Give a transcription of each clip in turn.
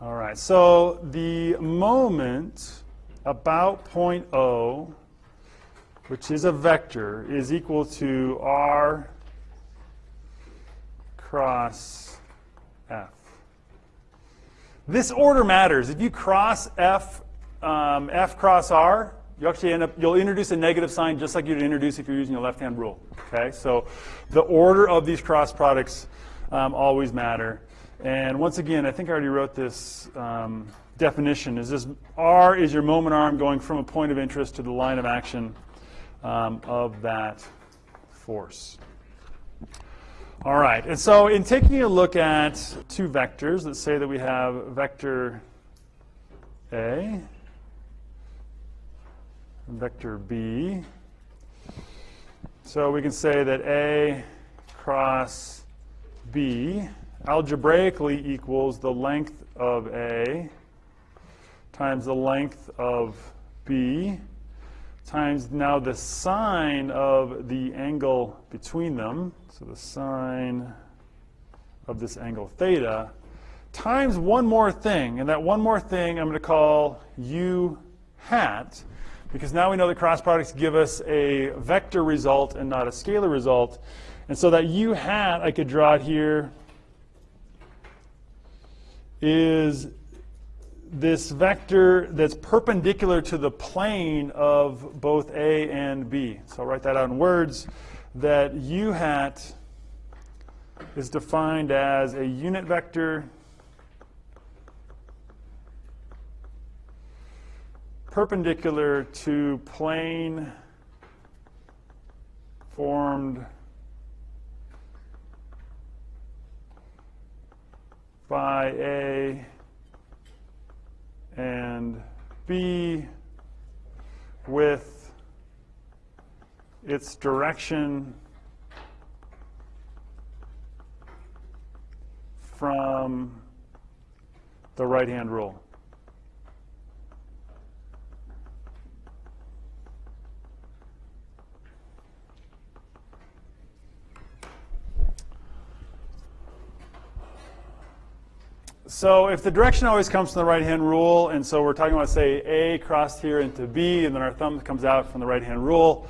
All right, so the moment about point O, which is a vector, is equal to R cross F. This order matters. If you cross F, um, F cross R, you actually end up, you'll introduce a negative sign just like you'd introduce if you're using a left-hand rule. Okay, so the order of these cross products um, always matter. And once again, I think I already wrote this um, definition. Is this R is your moment arm going from a point of interest to the line of action um, of that force. All right, and so in taking a look at two vectors, let's say that we have vector A, vector B. So we can say that A cross B algebraically equals the length of A times the length of B times now the sine of the angle between them, so the sine of this angle theta, times one more thing, and that one more thing I'm going to call u hat, because now we know the cross products give us a vector result and not a scalar result. And so that u hat, I could draw it here, is this vector that's perpendicular to the plane of both A and B. So I'll write that out in words, that u hat is defined as a unit vector perpendicular to plane formed by A and B with its direction from the right-hand rule. So if the direction always comes from the right-hand rule, and so we're talking about, say, A crossed here into B, and then our thumb comes out from the right-hand rule.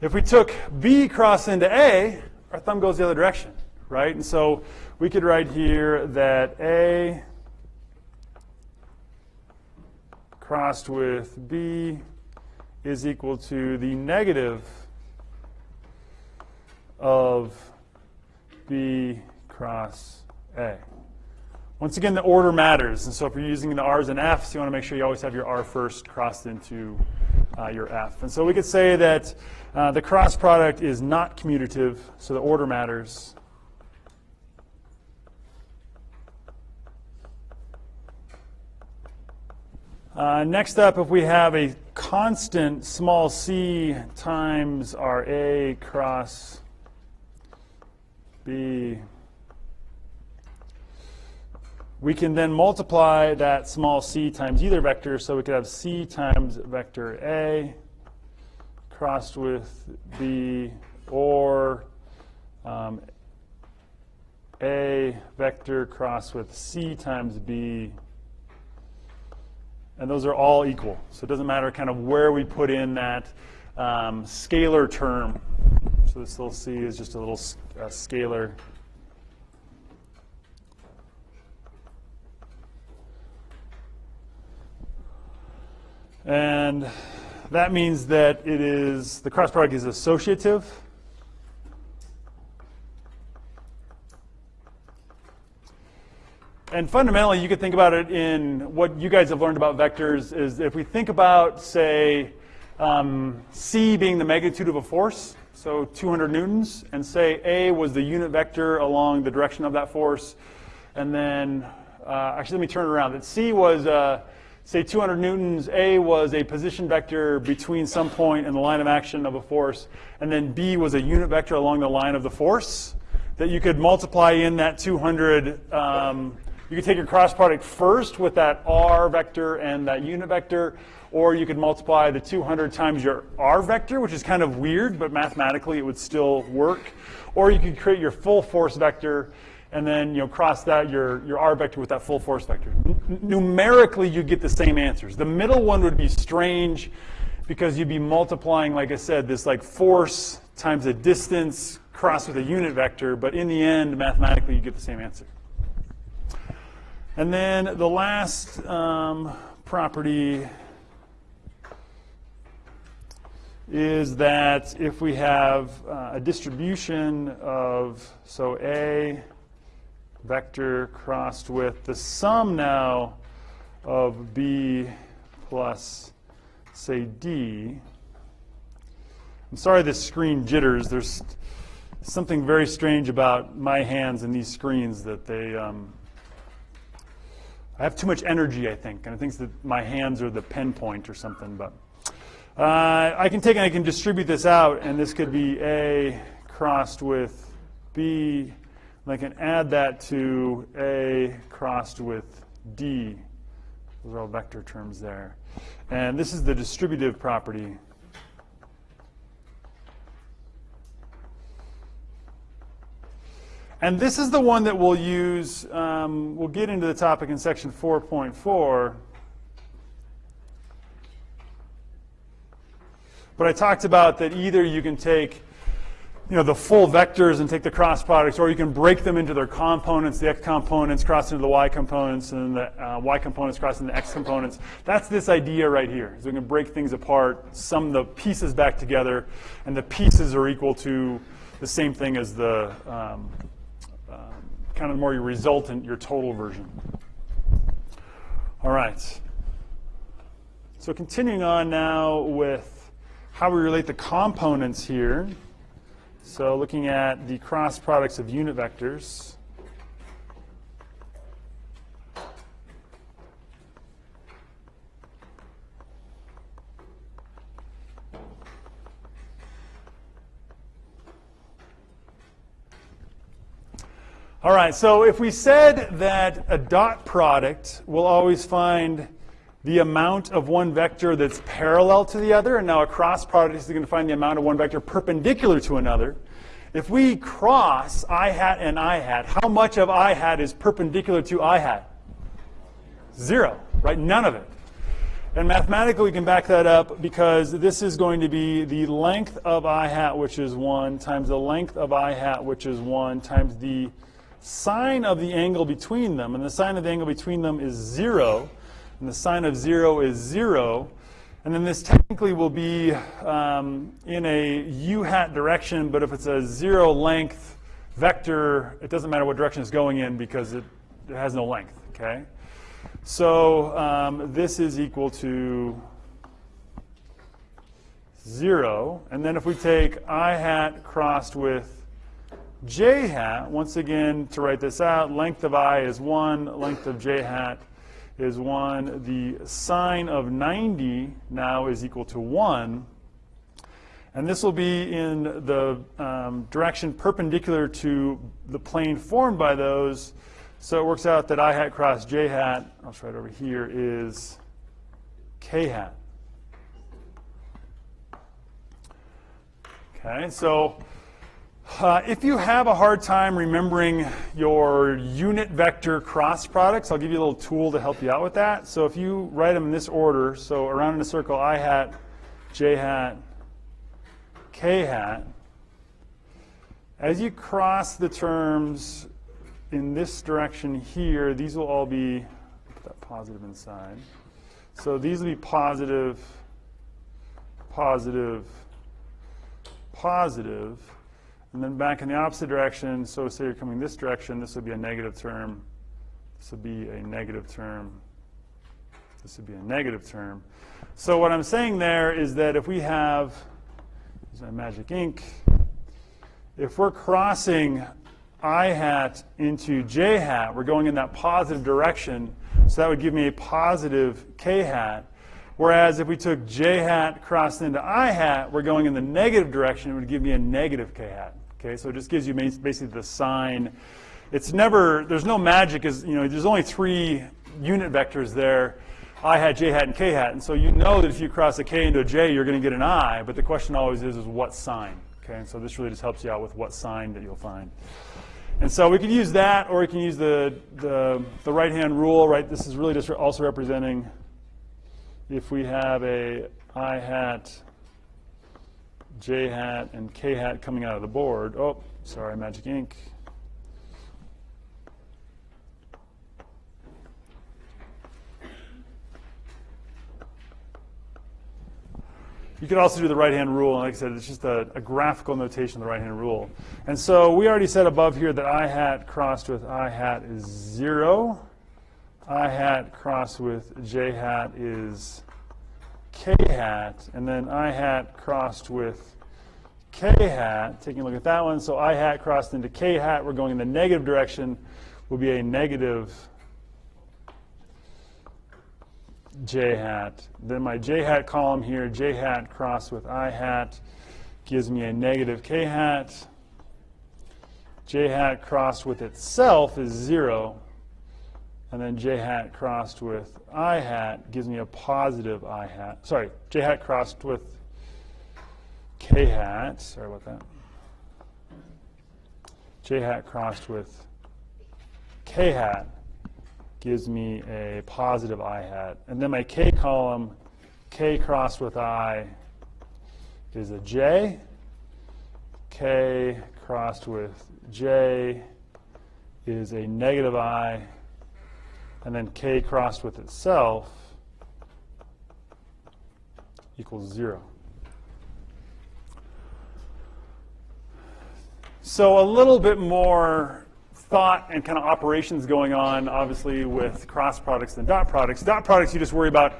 If we took B crossed into A, our thumb goes the other direction, right? And so we could write here that A crossed with B is equal to the negative of B cross A. Once again, the order matters. And so if you're using the R's and F's, you want to make sure you always have your R first crossed into uh, your F. And so we could say that uh, the cross product is not commutative, so the order matters. Uh, next up, if we have a constant small c times our A cross B we can then multiply that small c times either vector, so we could have c times vector A crossed with B, or um, A vector crossed with c times B. And those are all equal. So it doesn't matter kind of where we put in that um, scalar term. So this little c is just a little uh, scalar And that means that it is, the cross product is associative. And fundamentally, you could think about it in what you guys have learned about vectors is if we think about, say, um, C being the magnitude of a force, so 200 newtons, and say A was the unit vector along the direction of that force, and then, uh, actually, let me turn it around. That C was uh, say 200 newtons, A was a position vector between some and the line of action of a force, and then B was a unit vector along the line of the force, that you could multiply in that 200. Um, you could take your cross product first with that R vector and that unit vector, or you could multiply the 200 times your R vector, which is kind of weird, but mathematically it would still work. Or you could create your full force vector and then you know cross that your your r vector with that full force vector. N- numerically, you get the same answers. The middle one would be strange because you'd be multiplying, like I said, this like force times a distance crossed with a unit vector, but in the end, mathematically, you get the same answer. And then the last um, property is that if we have uh, a distribution of, so A vector crossed with the sum now of B plus, say, D. I'm sorry this screen jitters. There's something very strange about my hands and these screens that they, um, I have too much energy, I think, and I think that my hands are the pen point or something, but. Uh, I can take and I can distribute this out, and this could be A crossed with B, and I can add that to A crossed with D. Those are all vector terms there. And this is the distributive property. And this is the one that we'll use, um, we'll get into the topic in section 4.4. But I talked about that either you can take you know, the full vectors and take the cross products, or you can break them into their components, the x components cross into the y components, and the uh, y components cross into the x components. That's this idea right here. So we can break things apart, sum the pieces back together, and the pieces are equal to the same thing as the um, um, kind of more your resultant, your total version. All right. So continuing on now with how we relate the components here. So looking at the cross products of unit vectors. All right, so if we said that a dot product will always find the amount of one vector that's parallel to the other, and now a cross product is going to find the amount of one vector perpendicular to another. If we cross i hat and i hat, how much of i hat is perpendicular to i hat? Zero, right? None of it. And mathematically, we can back that up because this is going to be the length of i hat, which is 1, times the length of i hat, which is 1, times the sine of the angle between them. And the sine of the angle between them is 0 and the sine of 0 is 0. And then this technically will be um, in a u hat direction, but if it's a zero length vector, it doesn't matter what direction it's going in because it, it has no length, okay? So um, this is equal to 0. And then if we take i hat crossed with j hat, once again, to write this out, length of i is 1, length of j hat is 1. The sine of 90 now is equal to 1. And this will be in the um, direction perpendicular to the plane formed by those. So it works out that i hat cross j hat, I'll try over here, is k hat. Okay, so uh, if you have a hard time remembering your unit vector cross products, I'll give you a little tool to help you out with that. So if you write them in this order, so around in a circle, i hat, j hat, k hat, as you cross the terms in this direction here, these will all be, put that positive inside. So these will be positive, positive, positive. And then back in the opposite direction, so say you're coming this direction, this would be a negative term. This would be a negative term. This would be a negative term. So what I'm saying there is that if we have, use my magic ink, if we're crossing i hat into j hat, we're going in that positive direction, so that would give me a positive k hat. Whereas if we took j hat crossed into i hat, we're going in the negative direction, it would give me a negative k hat. Okay, so it just gives you basically the sign. It's never, there's no magic, is you know, there's only three unit vectors there, i hat, j hat, and k hat. And so you know that if you cross a k into a j, you're going to get an i, but the question always is, is what sign? Okay, and so this really just helps you out with what sign that you'll find. And so we can use that, or we can use the, the, the right-hand rule, right? This is really just also representing if we have a i hat, j hat, and k hat coming out of the board. Oh, sorry, magic ink. You could also do the right-hand rule, and like I said, it's just a, a graphical notation of the right-hand rule. And so we already said above here that i hat crossed with i hat is 0. I hat crossed with j hat is k hat. And then i hat crossed with k hat, taking a look at that one. So i hat crossed into k hat, we're going in the negative direction, will be a negative j hat. Then my j hat column here, j hat crossed with i hat, gives me a negative k hat. j hat crossed with itself is 0. And then j hat crossed with i hat gives me a positive i hat. Sorry, j hat crossed with k hat. Sorry about that. j hat crossed with k hat gives me a positive i hat. And then my k column, k crossed with i, is a j. k crossed with j is a negative i. And then k crossed with itself equals 0. So a little bit more thought and kind of operations going on, obviously, with cross products than dot products. Dot products, you just worry about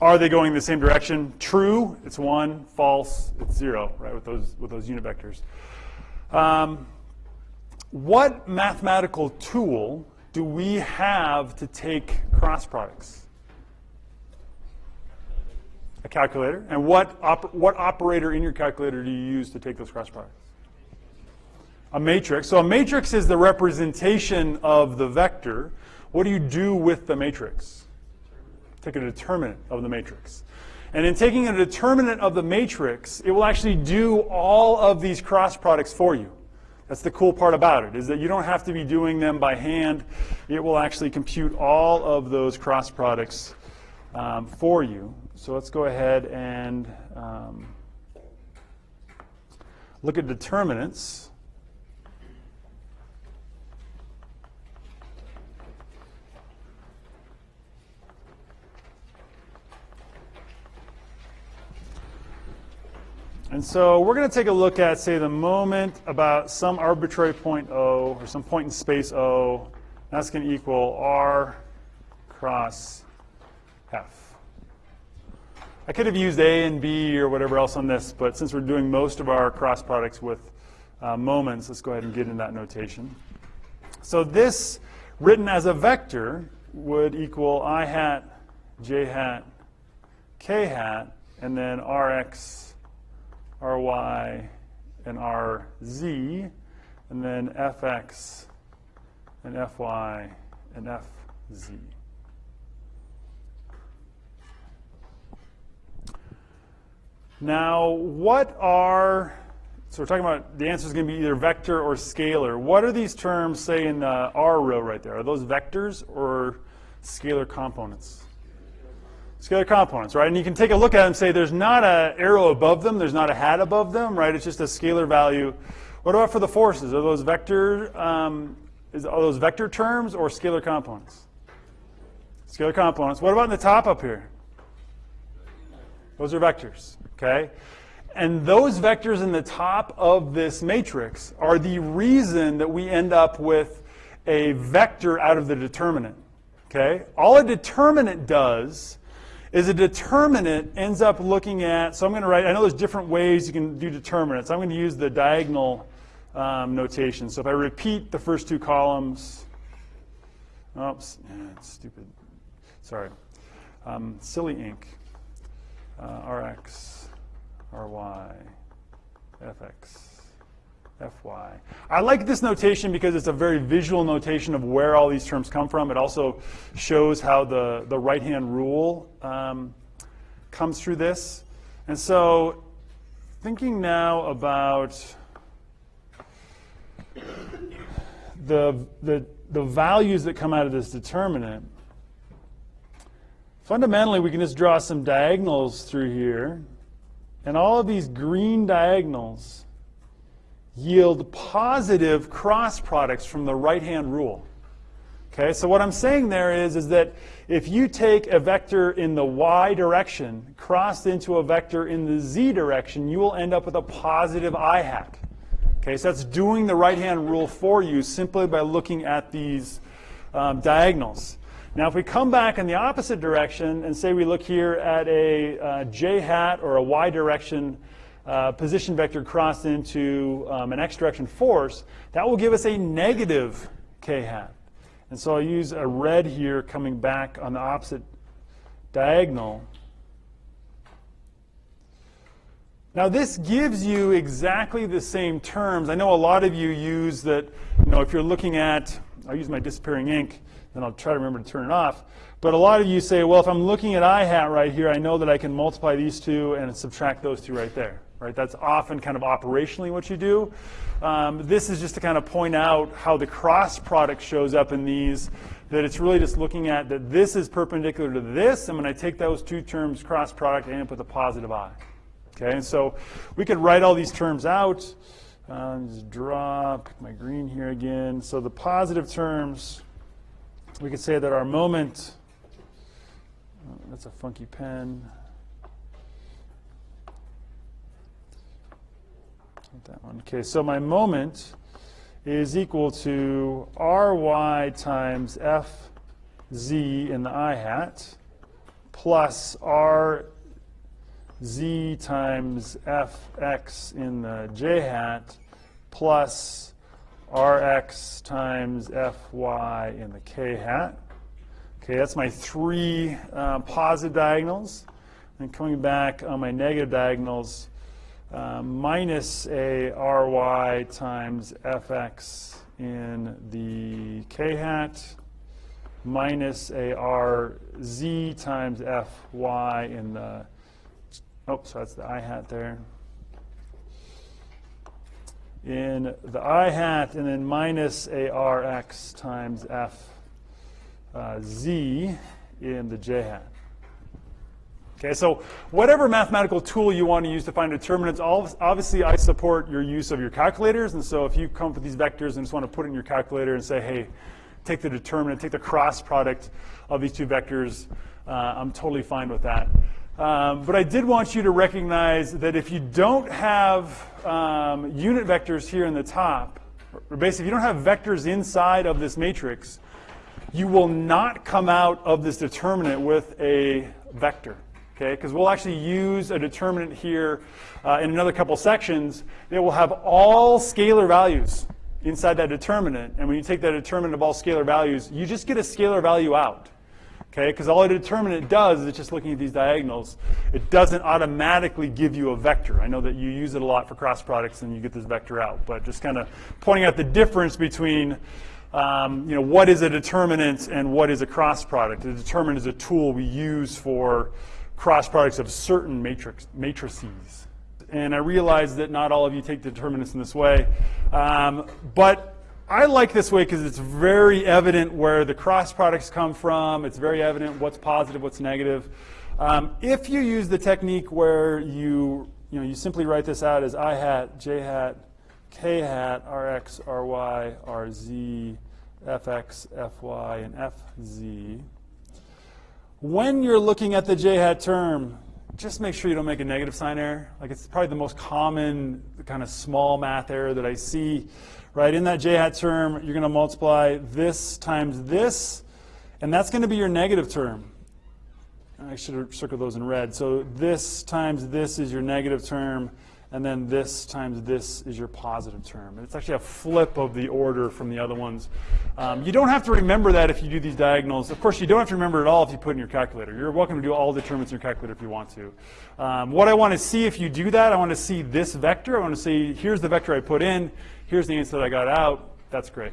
are they going in the same direction? True, it's one. False, it's zero, right, with those, with those unit vectors. Um, what mathematical tool do we have to take cross products? A calculator. And what, op what operator in your calculator do you use to take those cross products? a matrix. So a matrix is the representation of the vector. What do you do with the matrix? Take a determinant of the matrix. And in taking a determinant of the matrix, it will actually do all of these cross products for you. That's the cool part about it, is that you don't have to be doing them by hand. It will actually compute all of those cross products um, for you. So let's go ahead and um, look at determinants. And so we're going to take a look at, say, the moment about some arbitrary point O or some point in space O. That's going to equal R cross F. I could have used A and B or whatever else on this, but since we're doing most of our cross products with uh, moments, let's go ahead and get in that notation. So this, written as a vector, would equal I hat, J hat, K hat, and then Rx ry and rz, and then fx and fy and fz. Now, what are, so we're talking about the answer is going to be either vector or scalar. What are these terms, say, in the R row right there? Are those vectors or scalar components? Scalar components, right? And you can take a look at them and say there's not an arrow above them, there's not a hat above them, right? It's just a scalar value. What about for the forces? Are those vector, um, is, are those vector terms or scalar components? Scalar components. What about in the top up here? Those are vectors, okay? And those vectors in the top of this matrix are the reason that we end up with a vector out of the determinant, okay? All a determinant does is a determinant ends up looking at, so I'm going to write, I know there's different ways you can do determinants. I'm going to use the diagonal um, notation. So if I repeat the first two columns, oops, yeah, stupid, sorry, um, silly ink, uh, Rx, Ry, Fx. Fy. I like this notation because it's a very visual notation of where all these terms come from. It also shows how the, the right-hand rule um, comes through this. And so thinking now about the, the, the values that come out of this determinant, fundamentally we can just draw some diagonals through here, and all of these green diagonals yield positive cross products from the right-hand rule. Okay, so what I'm saying there is, is that if you take a vector in the y direction crossed into a vector in the z direction, you will end up with a positive i hat. Okay, so that's doing the right-hand rule for you simply by looking at these um, diagonals. Now, if we come back in the opposite direction and say we look here at a uh, j hat or a y direction uh, position vector crossed into um, an x direction force, that will give us a negative k hat. And so I'll use a red here coming back on the opposite diagonal. Now this gives you exactly the same terms. I know a lot of you use that, you know, if you're looking at, I'll use my disappearing ink, then I'll try to remember to turn it off. But a lot of you say, well, if I'm looking at i hat right here, I know that I can multiply these two and subtract those two right there. Right? That's often kind of operationally what you do. Um, this is just to kind of point out how the cross product shows up in these, that it's really just looking at that this is perpendicular to this, and when I take those two terms cross product, I end up with a positive i. Okay, and so we could write all these terms out. Um, just draw, my green here again. So the positive terms, we could say that our moment, oh, that's a funky pen. That one. Okay, so my moment is equal to ry times fz in the i hat plus rz times fx in the j hat plus rx times fy in the k hat. Okay, that's my three uh, positive diagonals. And coming back on my negative diagonals, uh, minus a ry times fx in the k hat minus a rz times fy in the, oh, so that's the i hat there. In the i hat, and then minus a rx times f uh, z in the j hat. Okay, so whatever mathematical tool you want to use to find determinants, obviously I support your use of your calculators. And so if you come up with these vectors and just want to put in your calculator and say, hey, take the determinant, take the cross product of these two vectors, uh, I'm totally fine with that. Um, but I did want you to recognize that if you don't have um, unit vectors here in the top, or basically if you don't have vectors inside of this matrix, you will not come out of this determinant with a vector okay? Because we'll actually use a determinant here uh, in another couple sections that will have all scalar values inside that determinant. And when you take that determinant of all scalar values, you just get a scalar value out. Okay, because all a determinant does is it's just looking at these diagonals. It doesn't automatically give you a vector. I know that you use it a lot for cross products and you get this vector out, but just kind of pointing out the difference between um, you know, what is a determinant and what is a cross product. A determinant is a tool we use for cross products of certain matrix, matrices. And I realize that not all of you take determinants in this way. Um, but I like this way because it's very evident where the cross products come from. It's very evident what's positive, what's negative. Um, if you use the technique where you, you, know, you simply write this out as i hat, j hat, k hat, rx, ry, rz, fx, fy, and fz, when you're looking at the j-hat term, just make sure you don't make a negative sign error. Like it's probably the most common kind of small math error that I see. Right, in that j-hat term, you're going to multiply this times this, and that's going to be your negative term. I should have circled those in red. So this times this is your negative term, and then this times this is your positive term. And it's actually a flip of the order from the other ones. Um, you don't have to remember that if you do these diagonals. Of course, you don't have to remember it all if you put in your calculator. You're welcome to do all the determinants in your calculator if you want to. Um, what I want to see if you do that, I want to see this vector. I want to see, here's the vector I put in. Here's the answer that I got out. That's great.